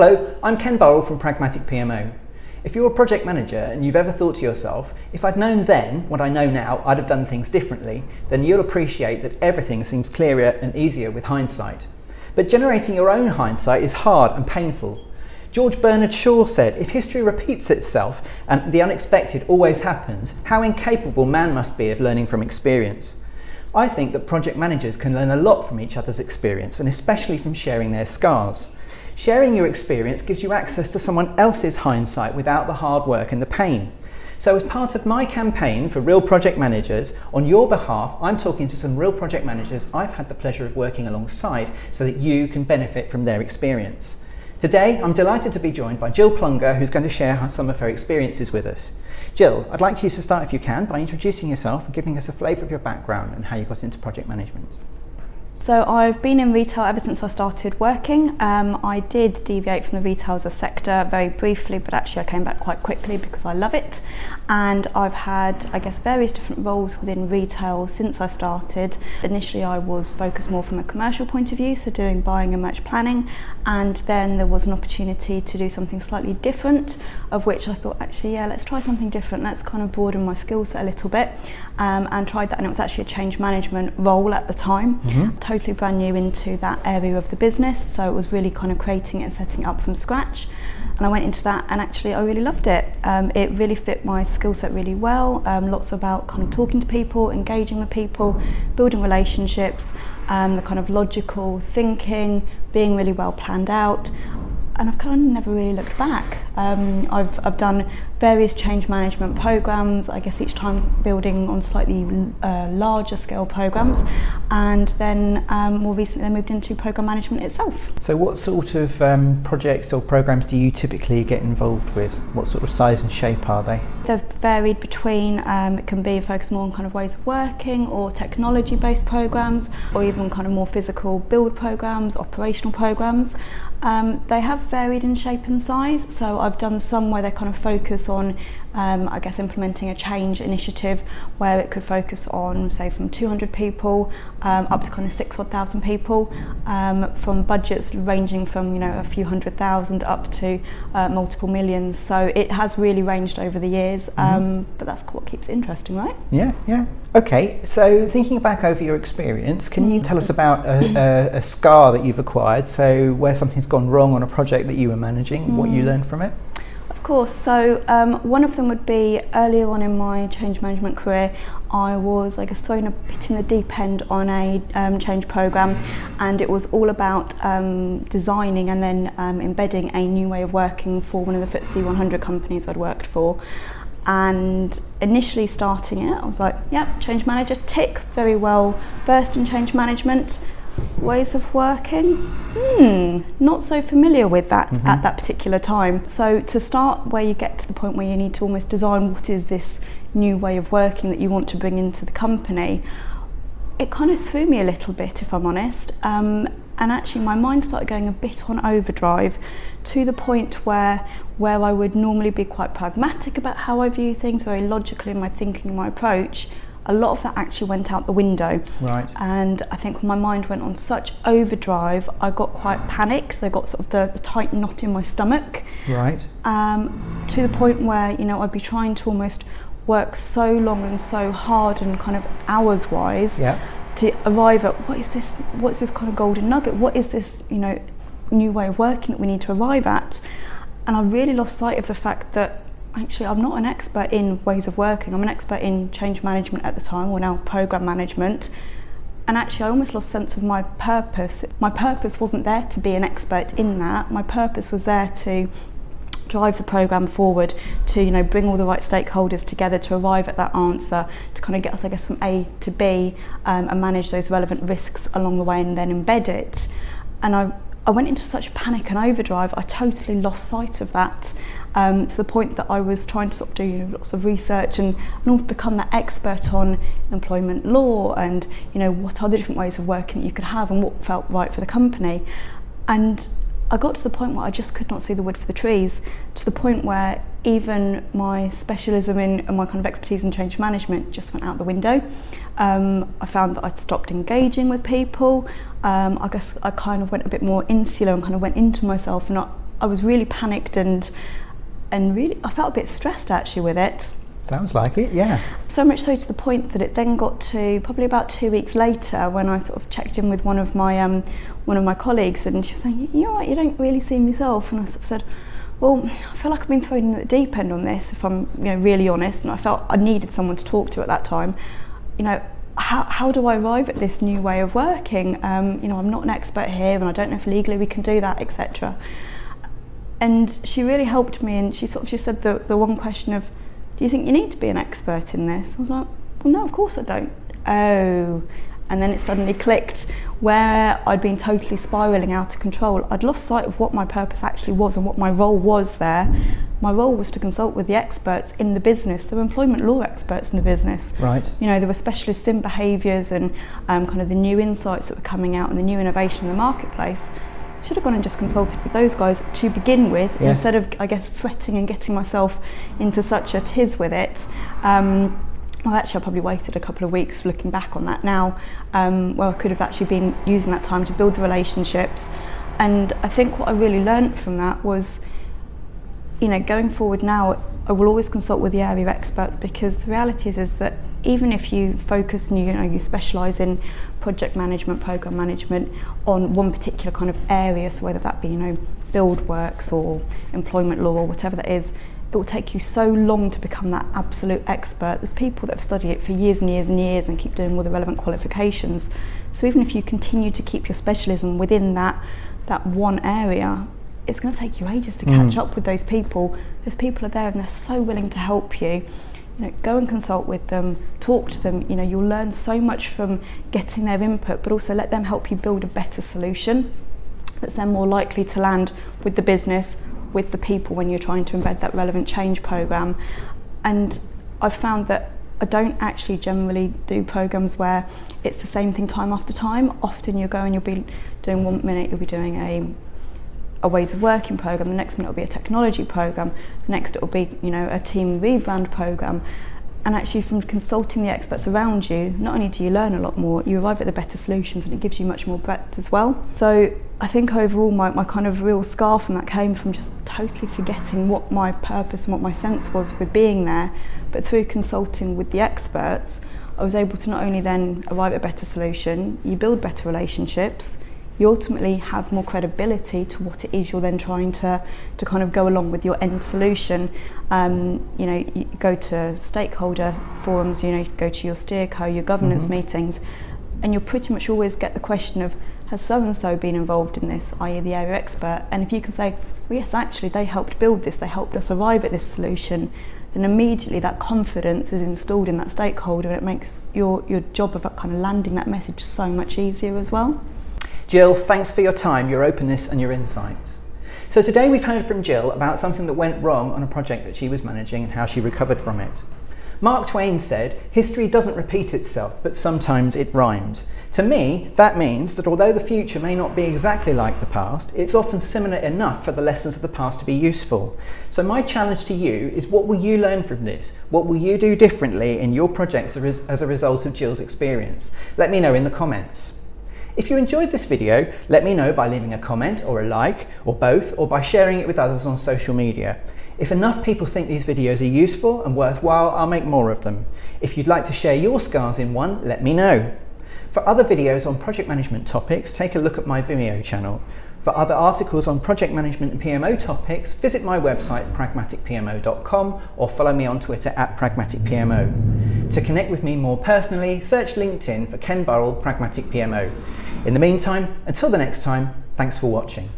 Hello, I'm Ken Burrell from Pragmatic PMO. If you're a project manager and you've ever thought to yourself, if I'd known then what I know now, I'd have done things differently, then you'll appreciate that everything seems clearer and easier with hindsight. But generating your own hindsight is hard and painful. George Bernard Shaw said, if history repeats itself and the unexpected always happens, how incapable man must be of learning from experience. I think that project managers can learn a lot from each other's experience and especially from sharing their scars. Sharing your experience gives you access to someone else's hindsight without the hard work and the pain. So as part of my campaign for Real Project Managers, on your behalf, I'm talking to some real project managers I've had the pleasure of working alongside so that you can benefit from their experience. Today, I'm delighted to be joined by Jill Plunger, who's going to share some of her experiences with us. Jill, I'd like you to start, if you can, by introducing yourself and giving us a flavour of your background and how you got into project management. So I've been in retail ever since I started working. Um, I did deviate from the retail sector very briefly, but actually I came back quite quickly because I love it. And I've had, I guess, various different roles within retail since I started. Initially, I was focused more from a commercial point of view, so doing buying and merch planning. And then there was an opportunity to do something slightly different, of which I thought, actually, yeah, let's try something different. Let's kind of broaden my skill set a little bit. Um, and tried that, and it was actually a change management role at the time. Mm-hmm. Totally brand new into that area of the business, so it was really kind of creating it and setting it up from scratch and I went into that and actually I really loved it. Um, it really fit my skill set really well. Um, lots about kind of talking to people, engaging with people, building relationships, um, the kind of logical thinking, being really well planned out. And I've kind of never really looked back. Um, I've, I've done various change management programs, I guess each time building on slightly uh, larger scale programs and then um, more recently I moved into program management itself. So what sort of um, projects or programs do you typically get involved with? What sort of size and shape are they? They've varied between, um, it can be focused more on kind of ways of working or technology based programs or even kind of more physical build programs, operational programs. Um, they have varied in shape and size, so I've done some where they kind of focus on um, I guess, implementing a change initiative where it could focus on, say, from 200 people um, up to kind of six odd thousand people, um, from budgets ranging from you know a few hundred thousand up to uh, multiple millions. So it has really ranged over the years, mm-hmm. but that's what keeps it interesting, right? Yeah, yeah. Okay, so thinking back over your experience, can you tell us about a, a, a, scar that you've acquired? So, where something's gone wrong on a project that you were managing, mm. what you mm. learned from it? course. So um, one of them would be earlier on in my change management career, I was, I guess, thrown a bit in the deep end on a um, change program, and it was all about um, designing and then um, embedding a new way of working for one of the FTSE 100 companies I'd worked for. And initially starting it, I was like, yep, change manager, tick, very well versed in change management. Ways of working? Hmm not so familiar with that mm-hmm. at that particular time. So to start where you get to the point where you need to almost design what is this new way of working that you want to bring into the company it kind of threw me a little bit if I'm honest. Um, and actually my mind started going a bit on overdrive to the point where where I would normally be quite pragmatic about how I view things, very logical in my thinking, my approach, a lot of that actually went out the window. Right. And I think my mind went on such overdrive, I got quite panicked. I got sort of the, the tight knot in my stomach. Right. Um, to the point where, you know, I'd be trying to almost work so long and so hard and kind of hours wise yeah. to arrive at what is this what's this kind of golden nugget? What is this, you know, new way of working that we need to arrive at? And I really lost sight of the fact that actually I'm not an expert in ways of working. I'm an expert in change management at the time, or now program management. And actually, I almost lost sense of my purpose. My purpose wasn't there to be an expert in that. My purpose was there to drive the program forward to you know bring all the right stakeholders together to arrive at that answer to kind of get us I guess from A to B um, and manage those relevant risks along the way and then embed it and I I went into such panic and overdrive, I totally lost sight of that. Um, to the point that I was trying to sort of do you know, lots of research and, and become that expert on employment law and you know what other different ways of working that you could have and what felt right for the company. And I got to the point where I just could not see the wood for the trees, to the point where even my specialism in and my kind of expertise in change management just went out the window. Um, I found that I'd stopped engaging with people. Um, I guess I kind of went a bit more insular and kind of went into myself and not I was really panicked and and really I felt a bit stressed actually with it. Sounds like it, yeah. So much so to the point that it then got to probably about two weeks later when I sort of checked in with one of my um, one of my colleagues and she was saying, "You know what? You don't really see yourself." And I sort of said, "Well, I feel like I've been thrown in the deep end on this. If I'm you know really honest, and I felt I needed someone to talk to at that time. You know, how, how do I arrive at this new way of working? Um, you know, I'm not an expert here, and I don't know if legally we can do that, etc." And she really helped me, and she sort of just said the the one question of do you think you need to be an expert in this? I was like, well, no, of course I don't. Oh, and then it suddenly clicked where I'd been totally spiraling out of control. I'd lost sight of what my purpose actually was and what my role was there. My role was to consult with the experts in the business. There were employment law experts in the business. Right. You know, there were specialists in behaviours and um, kind of the new insights that were coming out and the new innovation in the marketplace should have gone and just consulted with those guys to begin with yes. instead of I guess fretting and getting myself into such a tiz with it. Um, well, actually, I probably waited a couple of weeks looking back on that now, um, where I could have actually been using that time to build the relationships. And I think what I really learned from that was, you know, going forward now, I will always consult with the area experts because the reality is, is that even if you focus and you, you know you specialise in project management, program management on one particular kind of area, so whether that be you know build works or employment law or whatever that is, it will take you so long to become that absolute expert. There's people that have studied it for years and years and years and keep doing all the relevant qualifications. So even if you continue to keep your specialism within that that one area, it's going to take you ages to catch mm. up with those people. Those people are there and they're so willing to help you you know, go and consult with them, talk to them. You know, you'll learn so much from getting their input, but also let them help you build a better solution that's then more likely to land with the business, with the people when you're trying to embed that relevant change program. And I've found that I don't actually generally do programs where it's the same thing time after time. Often you'll go and you'll be doing one minute, you'll be doing a a ways of working program, the next minute it'll be a technology program, the next it'll be, you know, a team rebrand program. And actually from consulting the experts around you, not only do you learn a lot more, you arrive at the better solutions and it gives you much more breadth as well. So I think overall my, my kind of real scar from that came from just totally forgetting what my purpose and what my sense was with being there. But through consulting with the experts, I was able to not only then arrive at a better solution, you build better relationships, you ultimately have more credibility to what it is you're then trying to, to kind of go along with your end solution. Um, you know, you go to stakeholder forums, you know, you go to your steerco, your governance mm-hmm. meetings, and you'll pretty much always get the question of, has so and so been involved in this, i.e., the area expert? And if you can say, well, yes, actually, they helped build this, they helped us arrive at this solution, then immediately that confidence is installed in that stakeholder and it makes your, your job of kind of landing that message so much easier as well. Jill, thanks for your time, your openness and your insights. So today we've heard from Jill about something that went wrong on a project that she was managing and how she recovered from it. Mark Twain said, history doesn't repeat itself, but sometimes it rhymes. To me, that means that although the future may not be exactly like the past, it's often similar enough for the lessons of the past to be useful. So my challenge to you is what will you learn from this? What will you do differently in your projects as a result of Jill's experience? Let me know in the comments. If you enjoyed this video, let me know by leaving a comment or a like, or both, or by sharing it with others on social media. If enough people think these videos are useful and worthwhile, I'll make more of them. If you'd like to share your scars in one, let me know. For other videos on project management topics, take a look at my Vimeo channel. For other articles on project management and PMO topics, visit my website pragmaticpmo.com or follow me on Twitter at pragmaticpmo. To connect with me more personally, search LinkedIn for Ken Burrell Pragmatic PMO. In the meantime, until the next time, thanks for watching.